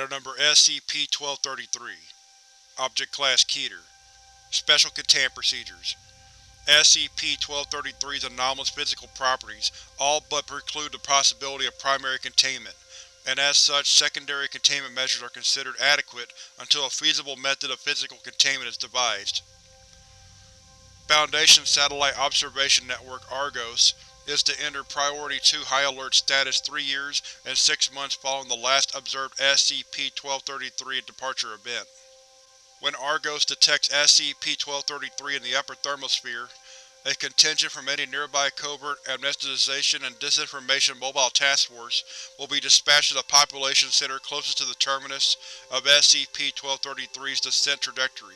Item Number SCP-1233 Object Class Keter. Special Containment Procedures. SCP-1233's anomalous physical properties all but preclude the possibility of primary containment, and as such secondary containment measures are considered adequate until a feasible method of physical containment is devised. Foundation Satellite Observation Network Argos is to enter Priority 2 High Alert status 3 years and 6 months following the last observed SCP-1233 departure event. When Argos detects SCP-1233 in the upper thermosphere, a contingent from any nearby covert amnesticization and disinformation mobile task force will be dispatched to the population center closest to the terminus of SCP-1233's descent trajectory.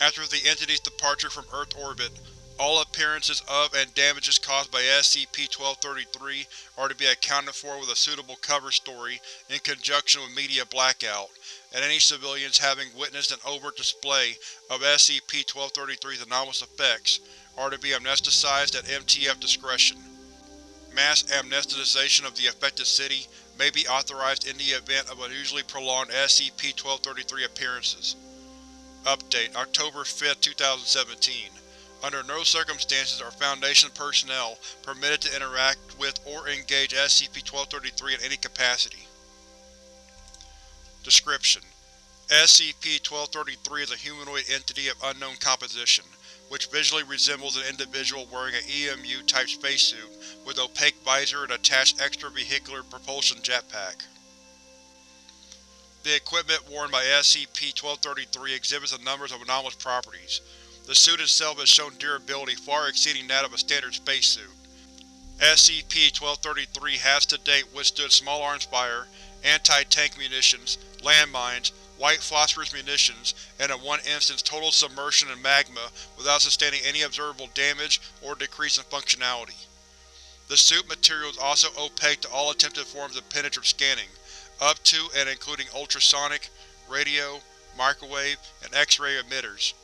After the entity's departure from Earth orbit, all appearances of and damages caused by SCP-1233 are to be accounted for with a suitable cover story in conjunction with media blackout, and any civilians having witnessed an overt display of SCP-1233's anomalous effects are to be amnesticized at MTF discretion. Mass amnesticization of the affected city may be authorized in the event of unusually prolonged SCP-1233 appearances. Update October 5, 2017 under no circumstances are Foundation personnel permitted to interact with or engage SCP-1233 in any capacity. Description: SCP-1233 is a humanoid entity of unknown composition, which visually resembles an individual wearing an EMU-type spacesuit with opaque visor and attached extravehicular propulsion jetpack. The equipment worn by SCP-1233 exhibits a number of anomalous properties, the suit itself has shown durability far exceeding that of a standard spacesuit. SCP-1233 has to date withstood small arms fire, anti-tank munitions, landmines, white phosphorus munitions, and in one instance total submersion in magma without sustaining any observable damage or decrease in functionality. The suit material is also opaque to all attempted forms of penetrative scanning, up to and including ultrasonic, radio, microwave, and X-ray emitters.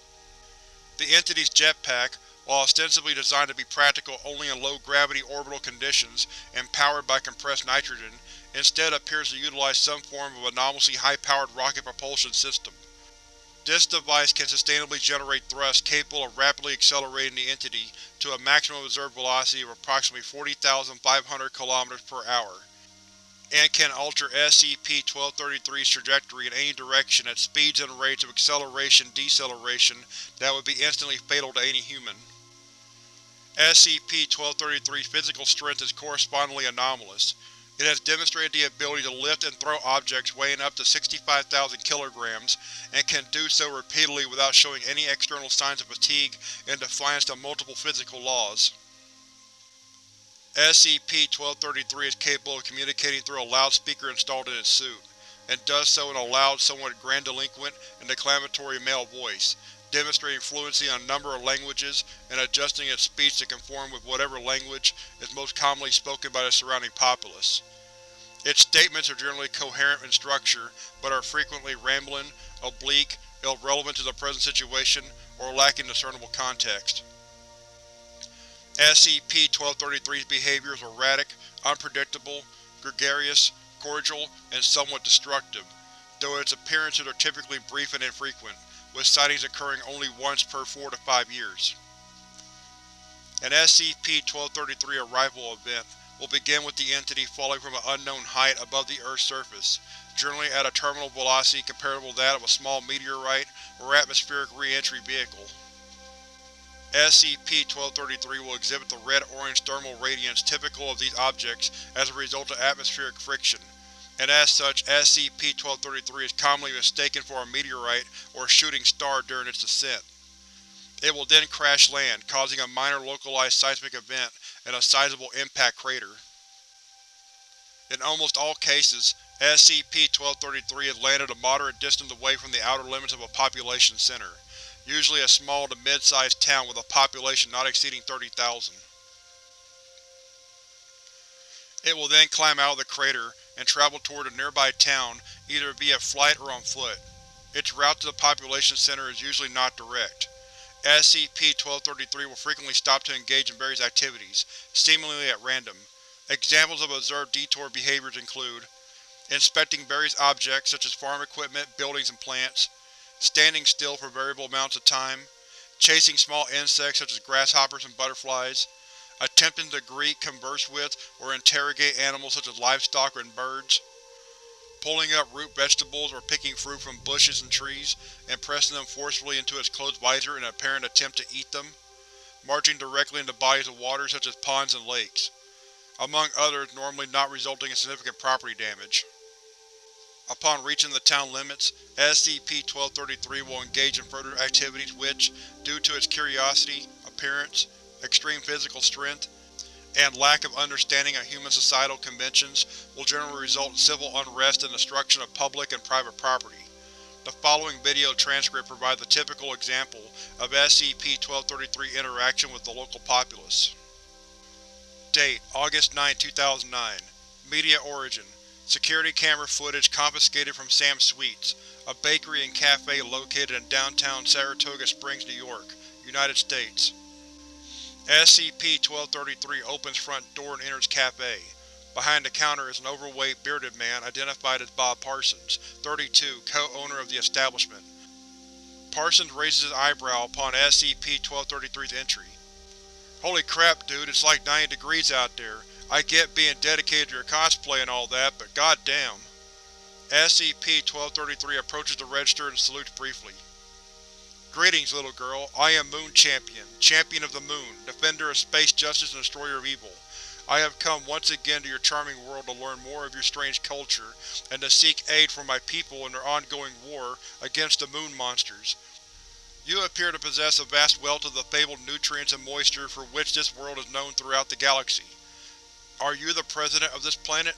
The entity's jetpack, while ostensibly designed to be practical only in low-gravity orbital conditions and powered by compressed nitrogen, instead appears to utilize some form of anomalously high-powered rocket propulsion system. This device can sustainably generate thrust capable of rapidly accelerating the entity to a maximum observed velocity of approximately 40,500 km per hour and can alter SCP-1233's trajectory in any direction at speeds and rates of acceleration-deceleration that would be instantly fatal to any human. SCP-1233's physical strength is correspondingly anomalous. It has demonstrated the ability to lift and throw objects weighing up to 65,000 kg, and can do so repeatedly without showing any external signs of fatigue in defiance to multiple physical laws. SCP-1233 is capable of communicating through a loudspeaker installed in its suit, and does so in a loud, somewhat grandiloquent and declamatory male voice, demonstrating fluency in a number of languages and adjusting its speech to conform with whatever language is most commonly spoken by the surrounding populace. Its statements are generally coherent in structure, but are frequently rambling, oblique, irrelevant to the present situation, or lacking discernible context. SCP-1233's behavior is erratic, unpredictable, gregarious, cordial, and somewhat destructive, though its appearances are typically brief and infrequent, with sightings occurring only once per 4 to 5 years. An SCP-1233 arrival event will begin with the entity falling from an unknown height above the Earth's surface, generally at a terminal velocity comparable to that of a small meteorite or atmospheric re-entry vehicle. SCP-1233 will exhibit the red-orange thermal radiance typical of these objects as a result of atmospheric friction, and as such SCP-1233 is commonly mistaken for a meteorite or shooting star during its descent. It will then crash land, causing a minor localized seismic event and a sizable impact crater. In almost all cases, SCP-1233 has landed a moderate distance away from the outer limits of a population center usually a small to mid-sized town with a population not exceeding 30,000. It will then climb out of the crater and travel toward a nearby town either via flight or on foot. Its route to the population center is usually not direct. SCP-1233 will frequently stop to engage in various activities, seemingly at random. Examples of observed detour behaviors include inspecting various objects such as farm equipment, buildings, and plants, standing still for variable amounts of time, chasing small insects such as grasshoppers and butterflies, attempting to greet, converse with, or interrogate animals such as livestock and birds, pulling up root vegetables or picking fruit from bushes and trees and pressing them forcefully into its closed visor in an apparent attempt to eat them, marching directly into bodies of water such as ponds and lakes, among others normally not resulting in significant property damage. Upon reaching the town limits, SCP-1233 will engage in further activities which, due to its curiosity, appearance, extreme physical strength, and lack of understanding of human societal conventions, will generally result in civil unrest and destruction of public and private property. The following video transcript provides a typical example of SCP-1233 interaction with the local populace. Date: August 9, 2009 Media origin: Security camera footage confiscated from Sam's Sweets, a bakery and cafe located in downtown Saratoga Springs, New York, United States. SCP-1233 opens front door and enters cafe. Behind the counter is an overweight, bearded man identified as Bob Parsons, 32, co-owner of the establishment. Parsons raises his eyebrow upon SCP-1233's entry. Holy crap, dude, it's like 90 degrees out there. I get being dedicated to your cosplay and all that, but goddamn. SCP-1233 approaches the register and salutes briefly. Greetings, little girl. I am Moon Champion, Champion of the Moon, Defender of Space Justice and Destroyer of Evil. I have come once again to your charming world to learn more of your strange culture, and to seek aid for my people in their ongoing war against the Moon Monsters. You appear to possess a vast wealth of the fabled nutrients and moisture for which this world is known throughout the galaxy. Are you the president of this planet?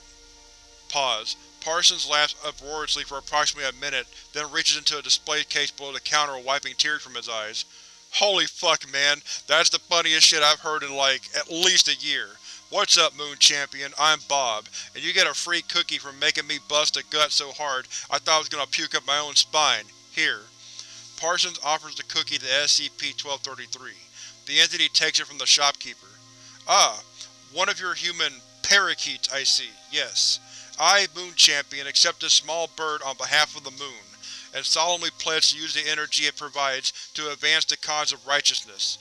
Pause. Parsons laughs uproariously for approximately a minute, then reaches into a display case below the counter wiping tears from his eyes. Holy fuck, man. That's the funniest shit I've heard in like, at least a year. What's up, Moon Champion? I'm Bob, and you get a free cookie for making me bust a gut so hard I thought I was gonna puke up my own spine. Here. Parsons offers the cookie to SCP-1233. The entity takes it from the shopkeeper. Ah, one of your human parakeets, I see. Yes. I, Moon Champion, accept this small bird on behalf of the Moon, and solemnly pledge to use the energy it provides to advance the cause of righteousness.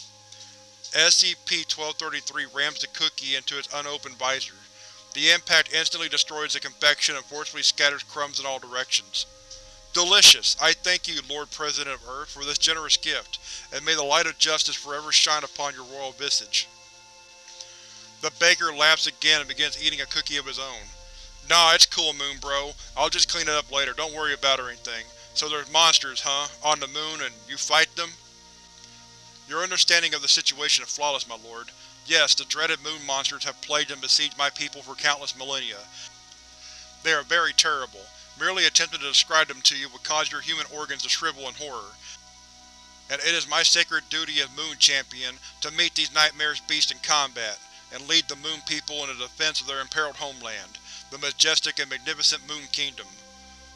SCP-1233 rams the cookie into its unopened visor. The impact instantly destroys the confection and forcefully scatters crumbs in all directions. Delicious! I thank you, Lord President of Earth, for this generous gift, and may the light of justice forever shine upon your royal visage. The baker laughs again and begins eating a cookie of his own. Nah, it's cool, Moon Bro. I'll just clean it up later, don't worry about or anything. So there's monsters, huh? On the moon, and you fight them? Your understanding of the situation is flawless, my lord. Yes, the dreaded moon monsters have plagued and besieged my people for countless millennia. They are very terrible. Merely attempting to describe them to you would cause your human organs to shrivel in horror. And it is my sacred duty as Moon Champion to meet these nightmarish beasts in combat, and lead the Moon people in the defense of their imperiled homeland the majestic and magnificent Moon Kingdom.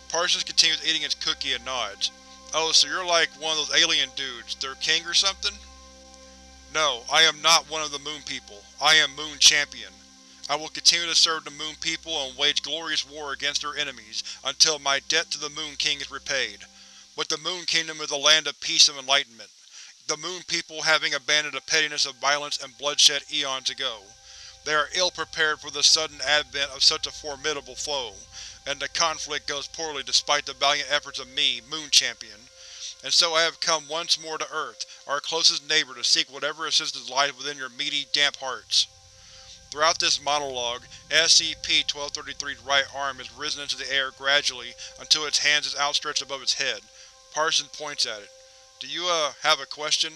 Parsons continues eating his cookie and nods. Oh, so you're like one of those alien dudes, their king or something? No, I am not one of the Moon people. I am Moon Champion. I will continue to serve the Moon people and wage glorious war against their enemies until my debt to the Moon King is repaid. But the Moon Kingdom is a land of peace and enlightenment, the Moon people having abandoned the pettiness of violence and bloodshed eons ago. They are ill-prepared for the sudden advent of such a formidable foe, and the conflict goes poorly despite the valiant efforts of me, Moon Champion. And so I have come once more to Earth, our closest neighbor, to seek whatever assistance lies within your meaty, damp hearts. Throughout this monologue, SCP-1233's right arm is risen into the air gradually until its hands is outstretched above its head. Parsons points at it. Do you, uh, have a question?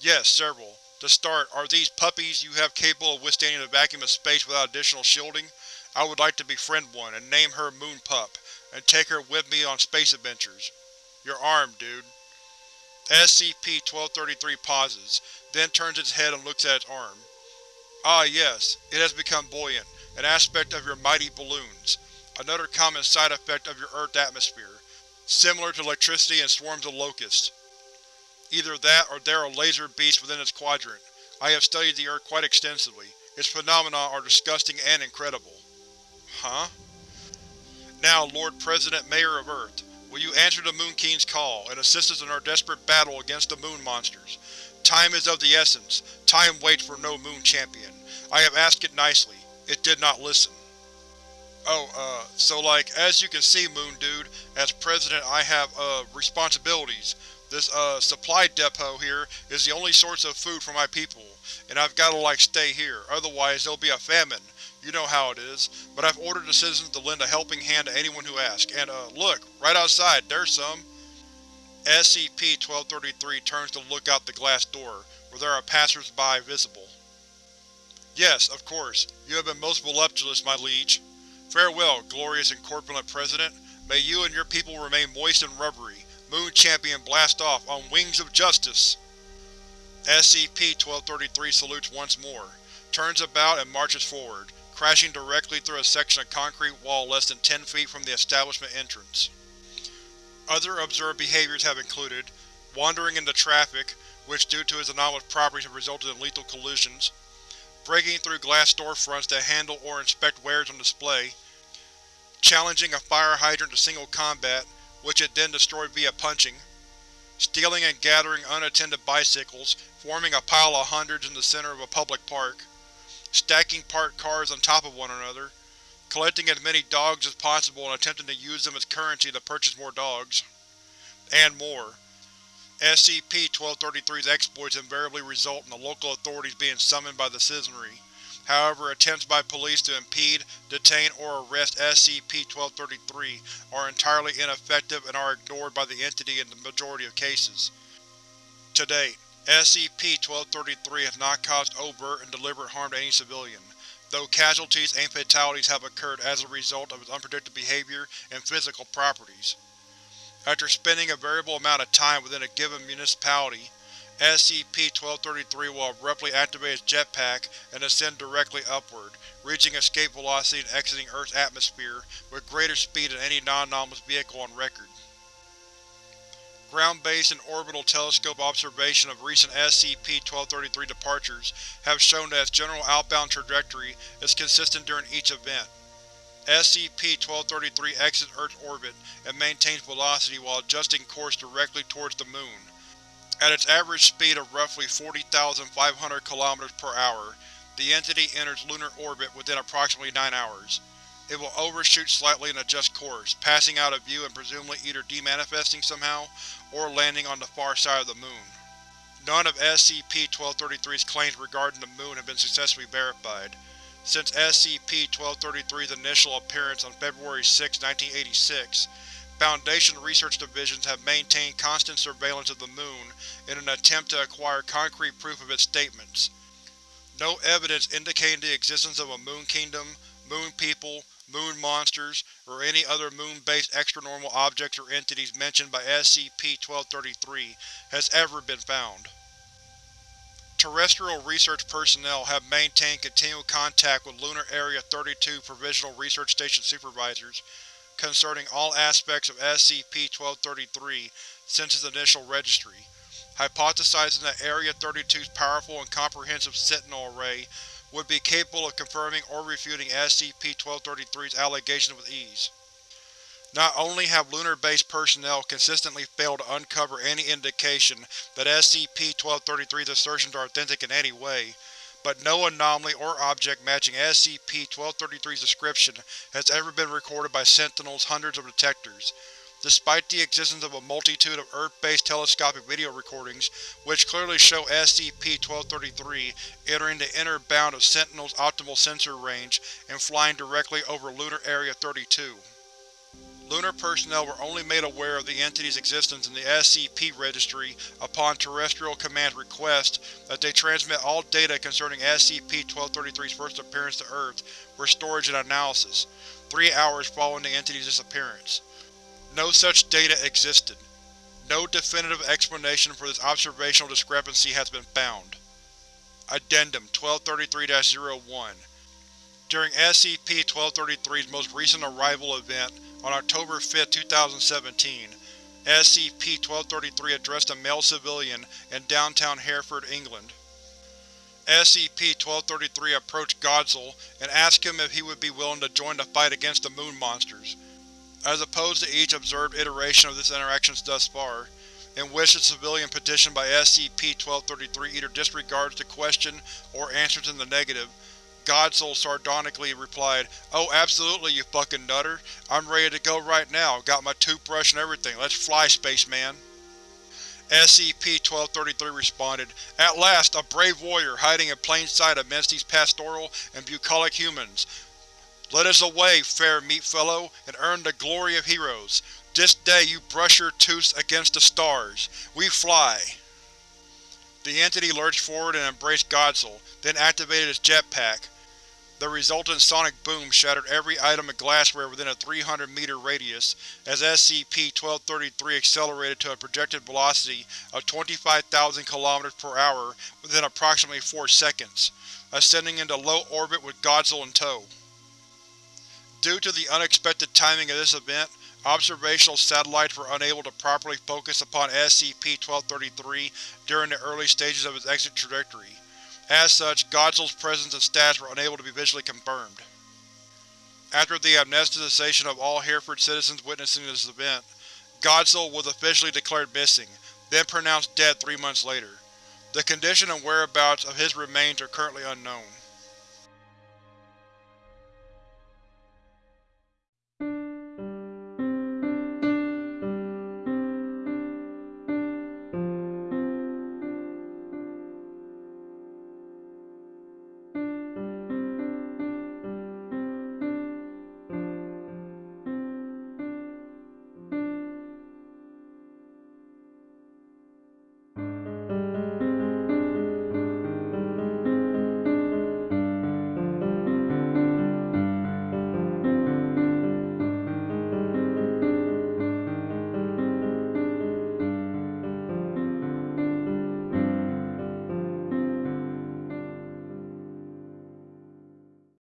Yes, several. To start, are these puppies you have capable of withstanding the vacuum of space without additional shielding? I would like to befriend one, and name her Moon Pup, and take her with me on space adventures. Your arm, dude. SCP-1233 pauses, then turns its head and looks at its arm. Ah yes, it has become buoyant, an aspect of your mighty balloons. Another common side effect of your Earth atmosphere, similar to electricity and swarms of locusts. Either that or there are laser beasts within its quadrant. I have studied the Earth quite extensively. Its phenomena are disgusting and incredible. Huh? Now, Lord President Mayor of Earth, will you answer the Moon King's call and assist us in our desperate battle against the Moon Monsters? Time is of the essence. Time waits for no Moon Champion. I have asked it nicely. It did not listen. Oh, uh, so like, as you can see, Moon Dude, as President I have, uh, responsibilities. This, uh, supply depot here is the only source of food for my people, and I've gotta, like, stay here, otherwise there'll be a famine. You know how it is. But I've ordered the citizens to lend a helping hand to anyone who asks, and, uh, look, right outside, there's some. SCP-1233 turns to look out the glass door, where there are passers-by visible. Yes, of course. You have been most voluptuous, my liege. Farewell, glorious and corpulent President. May you and your people remain moist and rubbery. Moon Champion blast off on wings of justice! SCP-1233 salutes once more, turns about and marches forward, crashing directly through a section of concrete wall less than 10 feet from the establishment entrance. Other observed behaviors have included wandering into traffic, which due to its anomalous properties have resulted in lethal collisions, breaking through glass storefronts to handle or inspect wares on display, challenging a fire hydrant to single combat, which it then destroyed via punching, stealing and gathering unattended bicycles, forming a pile of hundreds in the center of a public park, stacking parked cars on top of one another, collecting as many dogs as possible and attempting to use them as currency to purchase more dogs, and more. SCP-1233's exploits invariably result in the local authorities being summoned by the citizenry. However, attempts by police to impede, detain, or arrest SCP-1233 are entirely ineffective and are ignored by the entity in the majority of cases. To date, SCP-1233 has not caused overt and deliberate harm to any civilian, though casualties and fatalities have occurred as a result of its unpredictable behavior and physical properties. After spending a variable amount of time within a given municipality, SCP-1233 will abruptly activate its jetpack and ascend directly upward, reaching escape velocity and exiting Earth's atmosphere with greater speed than any non-anomalous vehicle on record. Ground-based and orbital telescope observation of recent SCP-1233 departures have shown that its general outbound trajectory is consistent during each event. SCP-1233 exits Earth's orbit and maintains velocity while adjusting course directly towards the Moon. At its average speed of roughly 40,500 km per hour, the entity enters lunar orbit within approximately 9 hours. It will overshoot slightly and adjust course, passing out of view and presumably either demanifesting somehow, or landing on the far side of the Moon. None of SCP-1233's claims regarding the Moon have been successfully verified. Since SCP-1233's initial appearance on February 6, 1986, Foundation research divisions have maintained constant surveillance of the Moon in an attempt to acquire concrete proof of its statements. No evidence indicating the existence of a Moon Kingdom, Moon people, Moon monsters, or any other Moon-based extranormal objects or entities mentioned by SCP-1233 has ever been found. Terrestrial research personnel have maintained continual contact with Lunar Area 32 Provisional Research Station supervisors concerning all aspects of SCP-1233 since its initial registry, hypothesizing that Area 32's powerful and comprehensive Sentinel array would be capable of confirming or refuting SCP-1233's allegations with ease. Not only have lunar-based personnel consistently failed to uncover any indication that SCP-1233's assertions are authentic in any way, but no anomaly or object matching SCP-1233's description has ever been recorded by Sentinel's hundreds of detectors, despite the existence of a multitude of Earth-based telescopic video recordings which clearly show SCP-1233 entering the inner bound of Sentinel's optimal sensor range and flying directly over Lunar Area 32. Lunar personnel were only made aware of the entity's existence in the SCP Registry upon Terrestrial Command's request that they transmit all data concerning SCP-1233's first appearance to Earth for storage and analysis, three hours following the entity's disappearance. No such data existed. No definitive explanation for this observational discrepancy has been found. Addendum 1233-01 During SCP-1233's most recent arrival event, on October 5, 2017, SCP-1233 addressed a male civilian in downtown Hereford, England. SCP-1233 approached Godzil and asked him if he would be willing to join the fight against the Moon Monsters. as opposed to each observed iteration of this interaction thus far, in which the civilian petitioned by SCP-1233 either disregards the question or answers in the negative, Godsoul sardonically replied, Oh absolutely, you fucking nutter. I'm ready to go right now, got my toothbrush and everything, let's fly, spaceman. SCP-1233 responded, At last, a brave warrior hiding in plain sight amidst these pastoral and bucolic humans. Let us away, fair meat fellow, and earn the glory of heroes. This day you brush your tooths against the stars. We fly. The entity lurched forward and embraced Godsoul, then activated its jetpack. The resultant sonic boom shattered every item of glassware within a 300-meter radius, as SCP-1233 accelerated to a projected velocity of 25,000 km per hour within approximately 4 seconds, ascending into low orbit with Godsoul in tow. Due to the unexpected timing of this event, observational satellites were unable to properly focus upon SCP-1233 during the early stages of its exit trajectory. As such, Godsoul's presence and status were unable to be visually confirmed. After the amnesticization of all Hereford citizens witnessing this event, Godsoul was officially declared missing, then pronounced dead three months later. The condition and whereabouts of his remains are currently unknown.